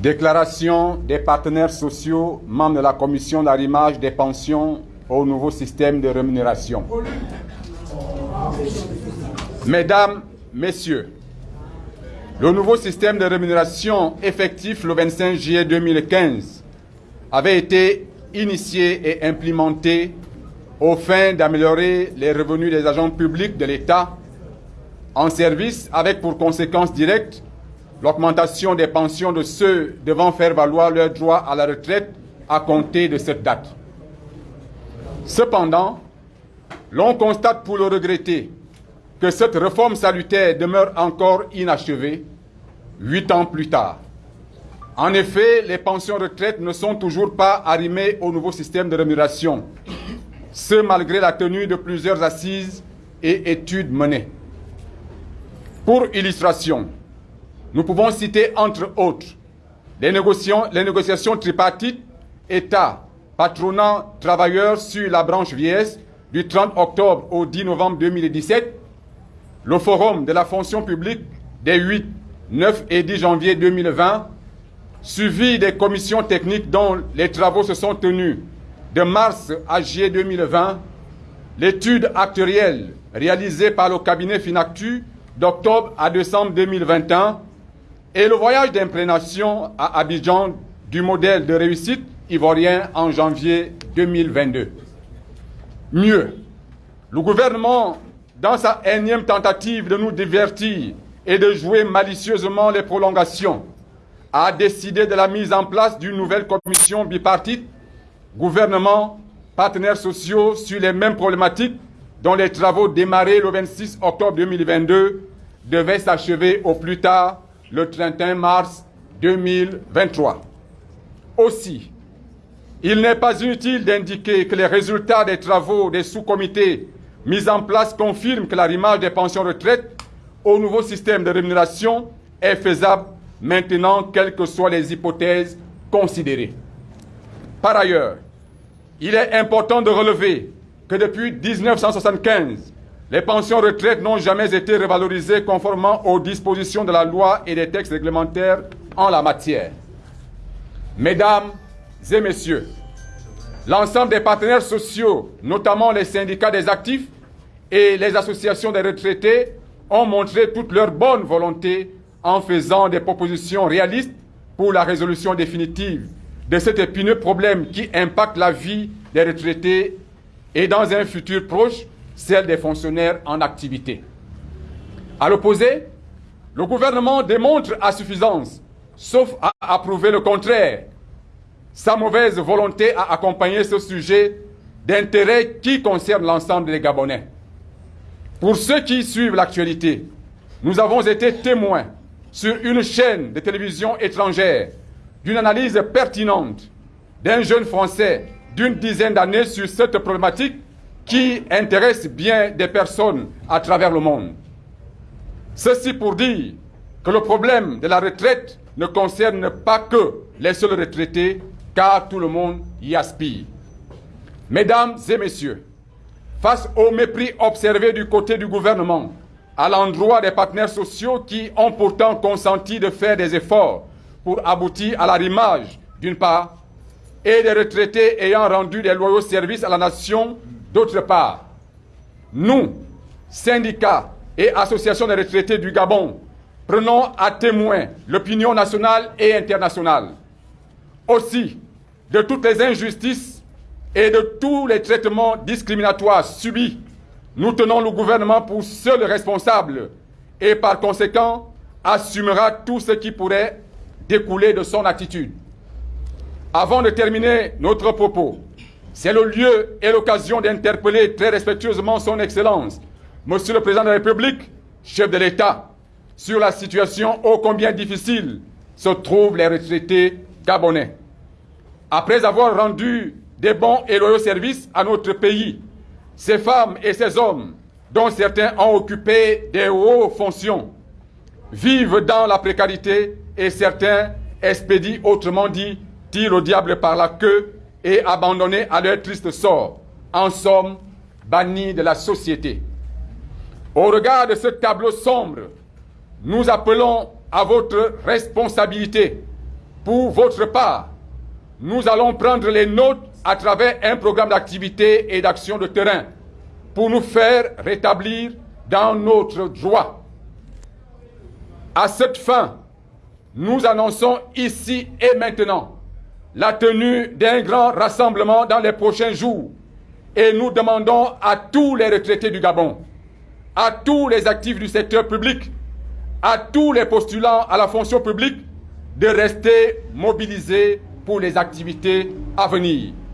Déclaration des partenaires sociaux, membres de la commission d'arrimage des pensions au nouveau système de rémunération. Mesdames, Messieurs, le nouveau système de rémunération effectif le 25 juillet 2015 avait été initié et implémenté aux fins d'améliorer les revenus des agents publics de l'État en service avec pour conséquence directe l'augmentation des pensions de ceux devant faire valoir leur droit à la retraite à compter de cette date. Cependant, l'on constate pour le regretter que cette réforme salutaire demeure encore inachevée huit ans plus tard. En effet, les pensions retraites ne sont toujours pas arrimées au nouveau système de rémunération, ce malgré la tenue de plusieurs assises et études menées. Pour illustration, nous pouvons citer entre autres les négociations, tripartites État, patronat, travailleurs sur la branche vieillesse du 30 octobre au 10 novembre 2017, le forum de la fonction publique des 8, 9 et 10 janvier 2020, suivi des commissions techniques dont les travaux se sont tenus de mars à juillet 2020, l'étude actuelle réalisée par le cabinet Finactu d'octobre à décembre 2021 et le voyage d'imprégnation à Abidjan du modèle de réussite ivoirien en janvier 2022. Mieux, le gouvernement, dans sa énième tentative de nous divertir et de jouer malicieusement les prolongations, a décidé de la mise en place d'une nouvelle commission bipartite, gouvernement, partenaires sociaux sur les mêmes problématiques dont les travaux démarrés le 26 octobre 2022 devaient s'achever au plus tard le 31 mars 2023. Aussi, il n'est pas inutile d'indiquer que les résultats des travaux des sous-comités mis en place confirment que l'arrimage des pensions retraite au nouveau système de rémunération est faisable maintenant, quelles que soient les hypothèses considérées. Par ailleurs, il est important de relever que depuis 1975, les pensions retraite n'ont jamais été revalorisées conformément aux dispositions de la loi et des textes réglementaires en la matière. Mesdames et messieurs, l'ensemble des partenaires sociaux, notamment les syndicats des actifs et les associations des retraités, ont montré toute leur bonne volonté en faisant des propositions réalistes pour la résolution définitive de cet épineux problème qui impacte la vie des retraités et dans un futur proche, celle des fonctionnaires en activité. À l'opposé, le gouvernement démontre à suffisance, sauf à approuver le contraire, sa mauvaise volonté à accompagner ce sujet d'intérêt qui concerne l'ensemble des Gabonais. Pour ceux qui suivent l'actualité, nous avons été témoins sur une chaîne de télévision étrangère d'une analyse pertinente d'un jeune Français d'une dizaine d'années sur cette problématique qui intéresse bien des personnes à travers le monde. Ceci pour dire que le problème de la retraite ne concerne pas que les seuls retraités, car tout le monde y aspire. Mesdames et messieurs, face au mépris observé du côté du gouvernement, à l'endroit des partenaires sociaux qui ont pourtant consenti de faire des efforts pour aboutir à l'arrimage, d'une part, et des retraités ayant rendu des loyaux services à la nation, d'autre part. Nous, syndicats et associations des retraités du Gabon, prenons à témoin l'opinion nationale et internationale. Aussi, de toutes les injustices et de tous les traitements discriminatoires subis, nous tenons le gouvernement pour seul responsable et par conséquent assumera tout ce qui pourrait découler de son attitude. Avant de terminer notre propos, c'est le lieu et l'occasion d'interpeller très respectueusement son Excellence, Monsieur le Président de la République, chef de l'État, sur la situation ô combien difficile se trouvent les retraités gabonais. Après avoir rendu des bons et loyaux services à notre pays, ces femmes et ces hommes, dont certains ont occupé des hautes fonctions, vivent dans la précarité et certains expédient, autrement dit, tirent au diable par la queue et abandonnés à leur triste sort, en somme, bannis de la société. Au regard de ce tableau sombre, nous appelons à votre responsabilité Pour votre part, nous allons prendre les notes à travers un programme d'activité et d'action de terrain pour nous faire rétablir dans notre droit. À cette fin, nous annonçons ici et maintenant la tenue d'un grand rassemblement dans les prochains jours et nous demandons à tous les retraités du Gabon, à tous les actifs du secteur public, à tous les postulants à la fonction publique de rester mobilisés pour les activités à venir.